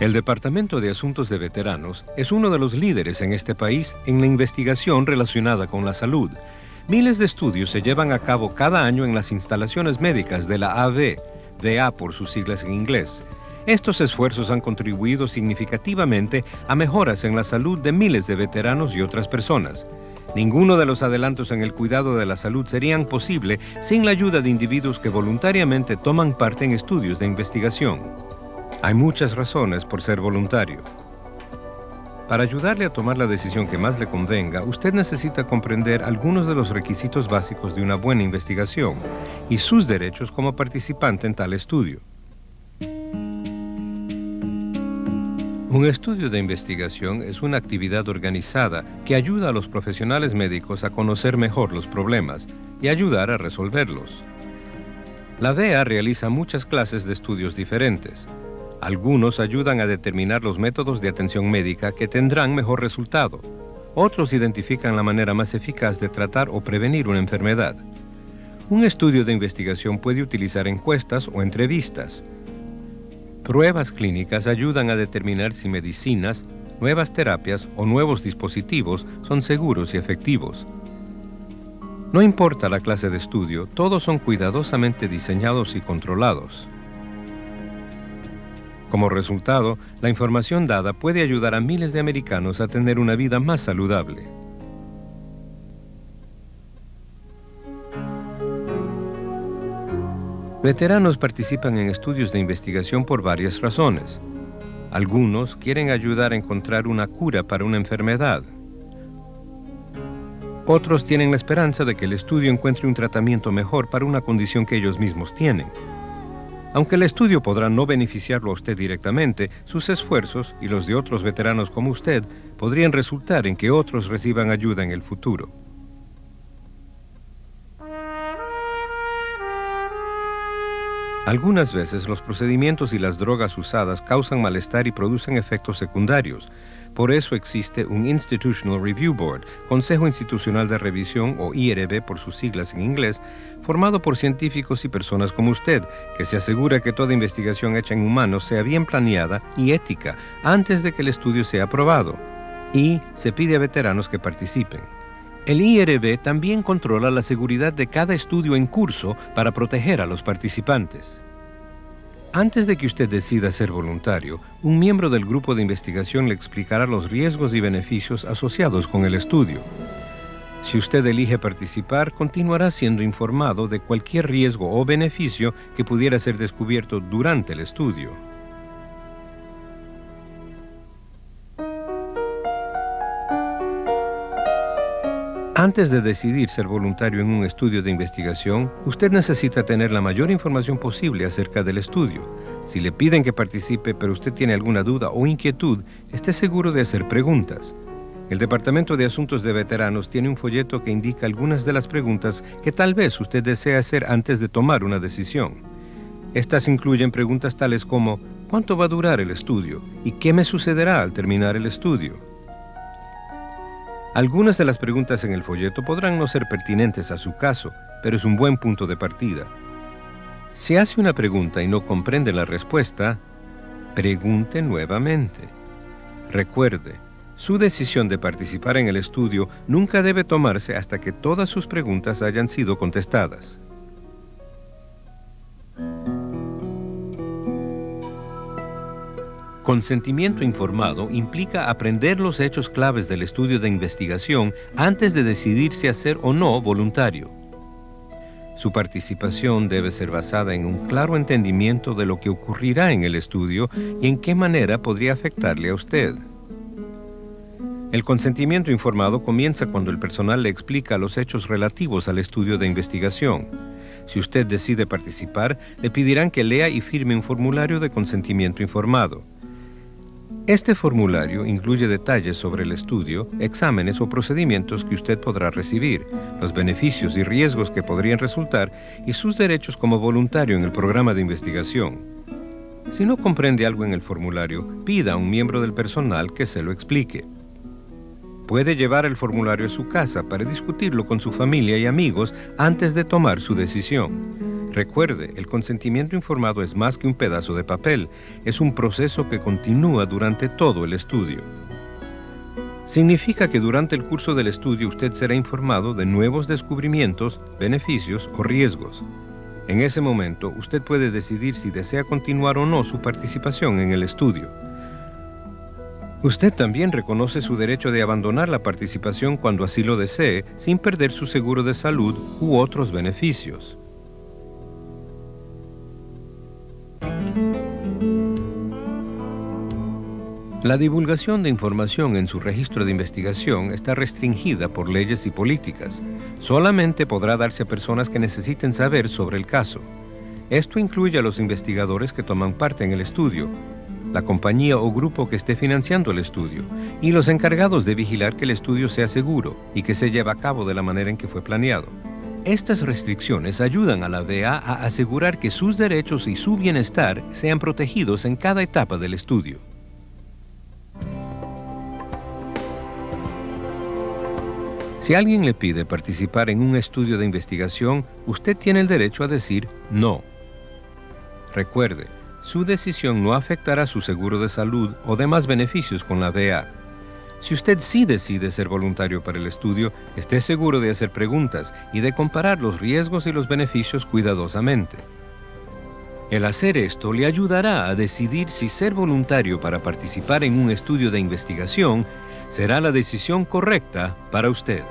El Departamento de Asuntos de Veteranos es uno de los líderes en este país en la investigación relacionada con la salud. Miles de estudios se llevan a cabo cada año en las instalaciones médicas de la AV, DA por sus siglas en inglés. Estos esfuerzos han contribuido significativamente a mejoras en la salud de miles de veteranos y otras personas. Ninguno de los adelantos en el cuidado de la salud serían posible sin la ayuda de individuos que voluntariamente toman parte en estudios de investigación. Hay muchas razones por ser voluntario. Para ayudarle a tomar la decisión que más le convenga, usted necesita comprender algunos de los requisitos básicos de una buena investigación y sus derechos como participante en tal estudio. Un estudio de investigación es una actividad organizada que ayuda a los profesionales médicos a conocer mejor los problemas y ayudar a resolverlos. La DEA realiza muchas clases de estudios diferentes. Algunos ayudan a determinar los métodos de atención médica que tendrán mejor resultado. Otros identifican la manera más eficaz de tratar o prevenir una enfermedad. Un estudio de investigación puede utilizar encuestas o entrevistas. Pruebas clínicas ayudan a determinar si medicinas, nuevas terapias o nuevos dispositivos son seguros y efectivos. No importa la clase de estudio, todos son cuidadosamente diseñados y controlados. Como resultado, la información dada puede ayudar a miles de americanos a tener una vida más saludable. Veteranos participan en estudios de investigación por varias razones. Algunos quieren ayudar a encontrar una cura para una enfermedad. Otros tienen la esperanza de que el estudio encuentre un tratamiento mejor para una condición que ellos mismos tienen. Aunque el estudio podrá no beneficiarlo a usted directamente, sus esfuerzos y los de otros veteranos como usted podrían resultar en que otros reciban ayuda en el futuro. Algunas veces los procedimientos y las drogas usadas causan malestar y producen efectos secundarios, por eso existe un Institutional Review Board, Consejo Institucional de Revisión o IRB por sus siglas en inglés, formado por científicos y personas como usted, que se asegura que toda investigación hecha en humanos sea bien planeada y ética antes de que el estudio sea aprobado. Y se pide a veteranos que participen. El IRB también controla la seguridad de cada estudio en curso para proteger a los participantes. Antes de que usted decida ser voluntario, un miembro del grupo de investigación le explicará los riesgos y beneficios asociados con el estudio. Si usted elige participar, continuará siendo informado de cualquier riesgo o beneficio que pudiera ser descubierto durante el estudio. Antes de decidir ser voluntario en un estudio de investigación, usted necesita tener la mayor información posible acerca del estudio. Si le piden que participe pero usted tiene alguna duda o inquietud, esté seguro de hacer preguntas. El Departamento de Asuntos de Veteranos tiene un folleto que indica algunas de las preguntas que tal vez usted desea hacer antes de tomar una decisión. Estas incluyen preguntas tales como ¿cuánto va a durar el estudio? ¿Y qué me sucederá al terminar el estudio? Algunas de las preguntas en el folleto podrán no ser pertinentes a su caso, pero es un buen punto de partida. Si hace una pregunta y no comprende la respuesta, pregunte nuevamente. Recuerde, su decisión de participar en el estudio nunca debe tomarse hasta que todas sus preguntas hayan sido contestadas. Consentimiento informado implica aprender los hechos claves del estudio de investigación antes de decidirse a ser o no voluntario. Su participación debe ser basada en un claro entendimiento de lo que ocurrirá en el estudio y en qué manera podría afectarle a usted. El consentimiento informado comienza cuando el personal le explica los hechos relativos al estudio de investigación. Si usted decide participar, le pedirán que lea y firme un formulario de consentimiento informado. Este formulario incluye detalles sobre el estudio, exámenes o procedimientos que usted podrá recibir, los beneficios y riesgos que podrían resultar y sus derechos como voluntario en el programa de investigación. Si no comprende algo en el formulario, pida a un miembro del personal que se lo explique. Puede llevar el formulario a su casa para discutirlo con su familia y amigos antes de tomar su decisión. Recuerde, el consentimiento informado es más que un pedazo de papel, es un proceso que continúa durante todo el estudio. Significa que durante el curso del estudio usted será informado de nuevos descubrimientos, beneficios o riesgos. En ese momento, usted puede decidir si desea continuar o no su participación en el estudio. Usted también reconoce su derecho de abandonar la participación cuando así lo desee, sin perder su seguro de salud u otros beneficios. La divulgación de información en su registro de investigación está restringida por leyes y políticas. Solamente podrá darse a personas que necesiten saber sobre el caso. Esto incluye a los investigadores que toman parte en el estudio, la compañía o grupo que esté financiando el estudio y los encargados de vigilar que el estudio sea seguro y que se lleve a cabo de la manera en que fue planeado. Estas restricciones ayudan a la DEA a asegurar que sus derechos y su bienestar sean protegidos en cada etapa del estudio. Si alguien le pide participar en un estudio de investigación, usted tiene el derecho a decir no. Recuerde, su decisión no afectará su seguro de salud o demás beneficios con la DEA. Si usted sí decide ser voluntario para el estudio, esté seguro de hacer preguntas y de comparar los riesgos y los beneficios cuidadosamente. El hacer esto le ayudará a decidir si ser voluntario para participar en un estudio de investigación será la decisión correcta para usted.